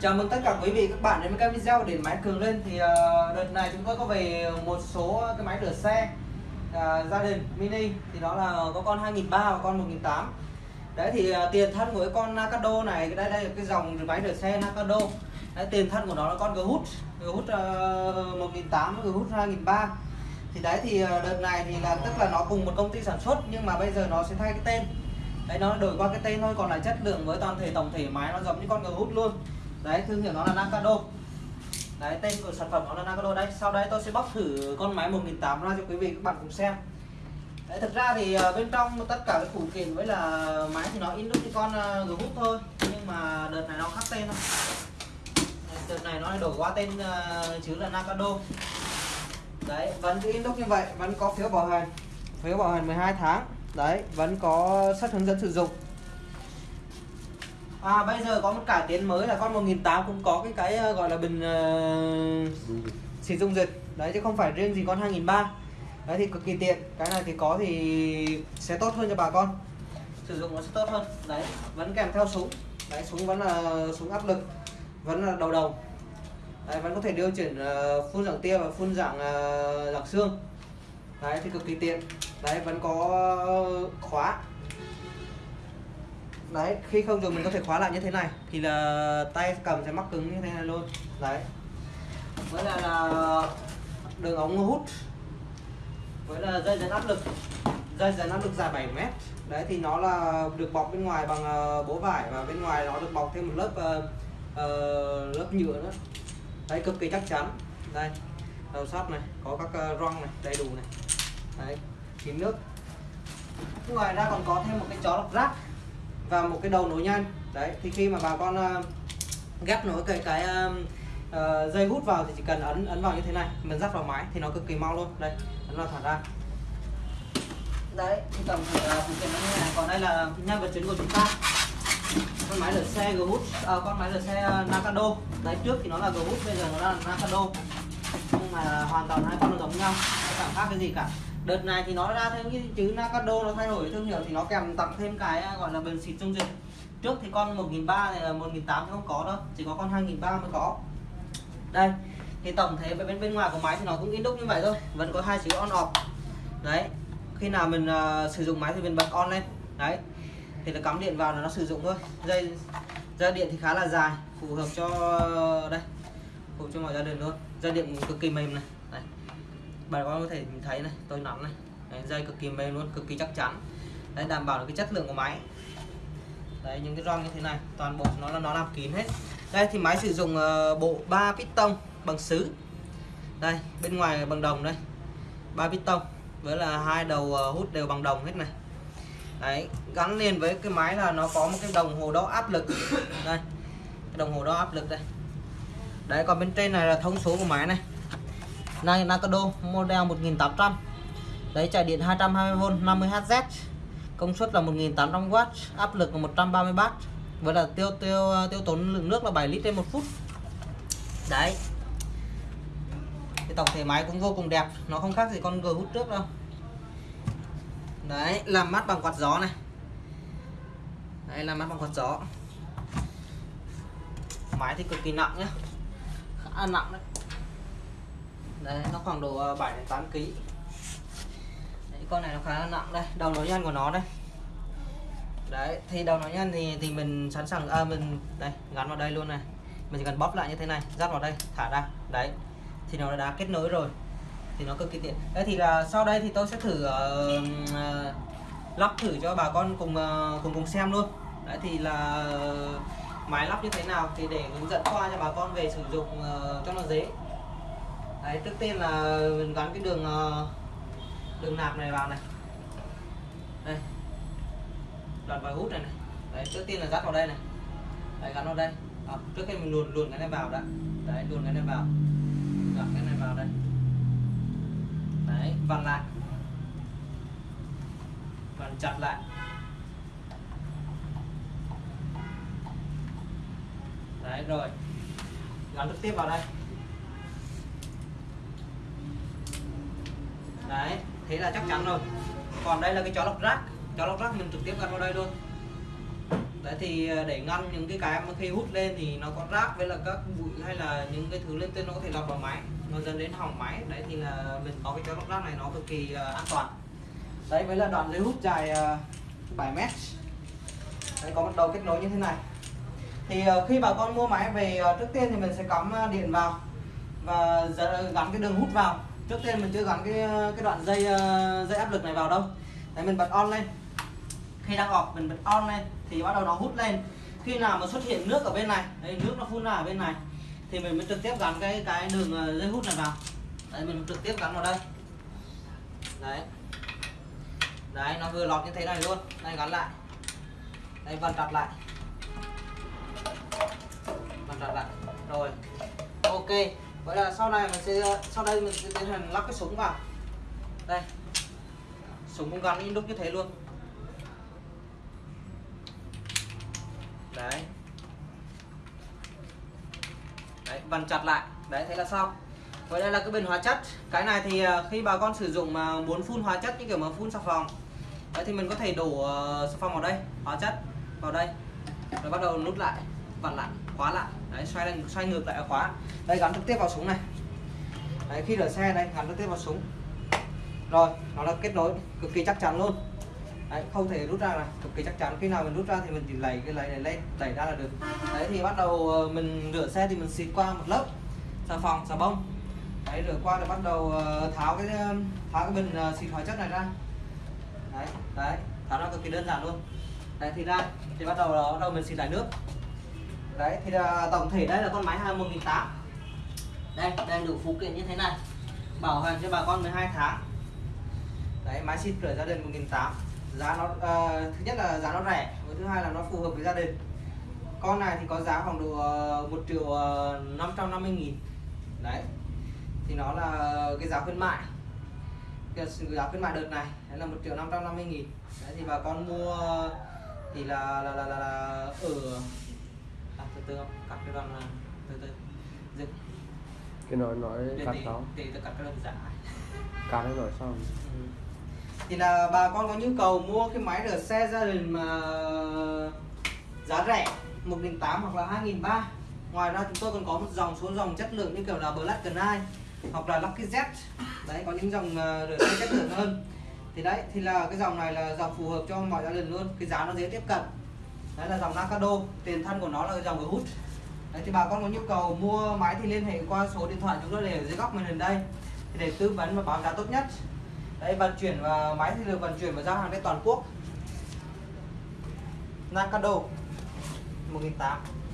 Chào mừng tất cả quý vị các bạn đến với các video để máy cường lên. Thì uh, đợt này chúng tôi có về một số cái máy rửa xe uh, gia đình mini. Thì đó là có con 2003 và con 1008 đấy thì uh, tiền thân của cái con Nakado này đây đây là cái dòng máy rửa xe Nakado. Đấy, tiền thân của nó là con Ghoot Ghoot uh, 1008 Ghoot 2003 thì đấy thì uh, đợt này thì là tức là nó cùng một công ty sản xuất nhưng mà bây giờ nó sẽ thay cái tên. Đấy nó đổi qua cái tên thôi còn lại chất lượng với toàn thể tổng thể máy nó giống như con Ghoot luôn đấy thương hiệu nó là Nakado đấy tên của sản phẩm nó là Nakado đấy. sau đấy tôi sẽ bóc thử con máy 1008 ra cho quý vị các bạn cùng xem. Đấy thực ra thì ờ, bên trong tất cả cái phụ kiện với là máy thì nó in đúc như con ờ, uh, hút thôi. Nhưng mà đợt này nó khác tên thôi. Đợt này nó đổi qua tên uh, là Nakado đấy vẫn cứ in đúc như vậy vẫn có phiếu bảo hành phiếu bảo hành 12 tháng. Đấy vẫn có sách hướng dẫn sử dụng. À bây giờ có một cải tiến mới là con 1008 cũng có cái cái ờ, gọi là bình ờ, uh, xịt dung dịch đấy chứ không phải riêng gì con 2003 đấy thì cực kỳ tiện. Cái này thì có thì sẽ tốt hơn cho bà con. Sử dụng nó sẽ tốt hơn. Đấy vẫn kèm theo súng. Đấy súng vẫn là súng áp lực vẫn là đầu đầu. Đấy, vẫn có thể điều chỉnh uh, ờ, phun dạng tia và phun dạng uh, dạng xương. Đấy thì cực kỳ tiện. Đấy vẫn có khóa đấy khi không dùng mình có thể khóa lại như thế này. Thì là tay cầm sẽ mắc cứng như thế này luôn. Đấy. Với là, là đường ống hút. Với là dây dẫn áp lực. Dây dẫn áp lực dài 7 mét. Đấy thì nó là được bọc bên ngoài bằng ờ, bố vải và bên ngoài nó được bọc thêm một lớp uh, uh, lớp nhựa nữa. Đấy cực kỳ chắc chắn. Đây đầu sắt này có các uh, răng này đầy đủ này. Đấy kín nước. Ngoài ra còn có thêm một cái chó lọc rác và một cái đầu nối nhanh. Đấy thì khi mà bà con uh, ghép nối cái cái uh, uh, dây hút vào thì chỉ cần ấn ấn vào như thế này mình dắt vào máy thì nó cực kỳ mau luôn. Đây ấn vào thả ra. Đấy thì thể phụ kiện nó như này. Còn đây là nhân vật chính của chúng ta. Con máy rửa xe g hút à, con máy rửa xe Nakado. Đấy trước thì nó là g hút bây giờ nó là Nakado. Nhưng mà hoàn toàn hai con nó giống nhau nó chẳng khác cái gì cả đợt này thì nó ra thêm cái chữ Nakado nó thay đổi thương hiệu thì nó kèm tặng thêm cái à, gọi là bình xịt dung dịch. Trước thì con 1.300 này là 1.800 không có đâu chỉ có con 2.300 mới có. Đây thì tổng thể về bên bên ngoài của máy thì nó cũng in đúc như vậy thôi vẫn có hai chữ on off. Đấy khi nào mình uh, sử dụng máy thì mình bật on lên. Đấy thì là cắm điện vào là nó sử dụng thôi. Dây dây điện thì khá là dài phù hợp cho đây phù hợp cho mọi gia đình luôn. Dây điện cực kỳ mềm này đây bà con có thể thấy này tôi nắm này. Đấy, dây cực kỳ mềm luôn cực kỳ chắc chắn. Đấy đảm bảo được cái chất lượng của máy. Đấy những cái ron như thế này toàn bộ nó là nó làm kín hết. Đây thì máy sử dụng uh, bộ 3 piston bằng sứ. Đây bên ngoài bằng đồng đây. Ba piston với là hai đầu uh, hút đều bằng đồng hết này. Đấy gắn liền với cái máy là nó có một cái đồng hồ đo áp lực. Đây cái đồng hồ đo áp lực đây. Đấy còn bên trên này là thông số của máy này này, Nakado, model 1800 đấy chạy điện 220V 50Hz công suất là 1800W áp lực là 130W với là tiêu tiêu tiêu tốn lượng nước là 7 lít trên một phút. Đấy. Cái tổng thể máy cũng vô cùng đẹp, nó không khác gì con G hút trước đâu. Đấy, làm mát bằng quạt gió này. Đây làm mát bằng quạt gió. Máy thì cực kỳ nặng nhá. Khá nặng đấy đấy nó khoảng độ ờ, 7 đến 8 kg đấy, con này nó khá là nặng đây đầu nối nhân của nó đây. Đấy thì đầu nối nhân thì thì mình sẵn sàng à, mình đây gắn vào đây luôn này. Mình chỉ cần bóp lại như thế này dắt vào đây thả ra. Đấy thì nó đã kết nối rồi. Thì nó cực kỳ tiện. Đấy thì là sau đây thì tôi sẽ thử uh, uh, lắp thử cho bà con cùng uh, cùng cùng xem luôn. Đấy thì là máy lắp như thế nào thì để hướng dẫn qua cho bà con về sử dụng uh, cho nó dễ đấy trước tiên là mình gắn cái đường ờ, đường nạp này vào này. Đây. Đoạn vòi hút này này. Đấy trước tiên là dắt vào đây này. Đấy gắn vào đây. À, trước khi mình luồn luồn cái này vào đã. Đấy luồn cái này vào. Gắn cái này vào đây. Đấy vặn lại. Vặn chặt lại. Đấy rồi. Gắn trực tiếp vào đây. Đấy thế là chắc chắn rồi. Còn đây là cái chó lọc rác. Chó lọc rác mình trực tiếp gắn vào đây luôn. Đấy thì ờ, để ngăn những cái cái mà khi hút lên thì nó có rác với là các bụi hay là những cái thứ lên trên nó có thể lọt vào máy nó dẫn đến hỏng máy. Đấy thì là mình có cái chó lọc rác này nó cực kỳ ờ, an toàn. Đấy với là đoạn dây hút dài ờ, uh, 7 mét. Đấy, có một đầu kết nối như thế này. Thì uh, khi bà con mua máy về uh, trước tiên thì mình sẽ cắm uh, điện vào và gắn cái đường hút vào trước tiên mình chưa gắn cái ờ, cái đoạn dây ờ, dây áp lực này vào đâu. Đấy mình bật on lên. Khi đang ọp mình bật on lên thì bắt đầu nó hút lên. Khi nào mà xuất hiện nước ở bên này đấy, nước nó phun ra ở bên này thì mình mới trực tiếp gắn cái cái đường ờ, dây hút này vào. Đấy mình trực tiếp gắn vào đây. Đấy. Đấy nó vừa lọt như thế này luôn. Đây gắn lại. Đây vặn chặt lại. Vặn chặt lại. Rồi. Ok vậy là sau này mình sẽ, sau đây mình sẽ tiến hành lắp cái súng vào. Đây. Súng cũng gắn inox như thế luôn. Đấy. Đấy, vặn chặt lại. Đấy, thế là xong. Vậy đây là cái bình hóa chất. Cái này thì à, khi bà con sử dụng mà muốn phun hóa chất, như kiểu mà phun xà phòng. Đấy, thì mình có thể đổ ờ, xà phòng vào đây, Hóa chất vào đây, Rồi bắt đầu nút lại. Vặn lại, khóa lại. Đấy xoay lên, xoay ngược lại khóa. Đây gắn trực tiếp vào súng này. Đấy khi rửa xe đây gắn trực tiếp vào súng. Rồi nó là kết nối cực kỳ chắc chắn luôn. Đấy, không thể rút ra là cực kỳ chắc chắn. Khi nào mình rút ra thì mình chỉ lấy cái lấy này lên đẩy ra là được. Đấy thì bắt đầu ờ, mình rửa xe thì mình xịt qua một lớp xà phòng xà bông. Đấy rửa qua rồi bắt đầu ờ, tháo cái ờ, tháo cái bình xịt hóa chất này ra. Đấy đấy tháo ra cực kỳ đơn giản luôn. Đấy thì ra thì bắt đầu bắt đầu mình xịt lại nước đấy thì là tổng thể đây là con máy 21.800 đây đang đủ phụ kiện như thế này. Bảo hành cho bà con 12 tháng. Đấy máy xịt rửa gia đình 1008 giá nó uh, thứ nhất là giá nó rẻ với thứ hai là nó phù hợp với gia đình. Con này thì có giá khoảng độ ờ, uh, 1 triệu uh, 550 nghìn. Đấy thì nó là cái giá khuyến mại. Cái giá khuyến mại đợt này đấy là 1 triệu năm trăm năm mươi nghìn. Đấy thì bà con mua thì là là là là, là ở không? Cắt cái đoạn từ từ. Dừng cái nói nói cắt đó thì tôi cắt cái đoạn giả. Cắt nó rồi xong. Ừ. thì là bà con có nhu cầu mua cái máy rửa xe gia đình mà giá rẻ 1.800 hoặc là 2.300 ngoài ra chúng tôi còn có một dòng số dòng chất lượng như kiểu là Black Knight hoặc là Lucky Z. Đấy có những dòng uh, rửa xe chất lượng hơn. Thì đấy thì là cái dòng này là dòng phù hợp cho mọi gia đình luôn. Cái giá nó dễ tiếp cận đấy là dòng Nakado, tiền thân của nó là dòng hút đấy, thì bà con có nhu cầu mua máy thì liên hệ qua số điện thoại chúng tôi để ở dưới góc màn hình đây, thì để tư vấn và báo giá tốt nhất. Đấy, vận chuyển và máy thì được vận chuyển và giao hàng trên toàn quốc. Nakado 1800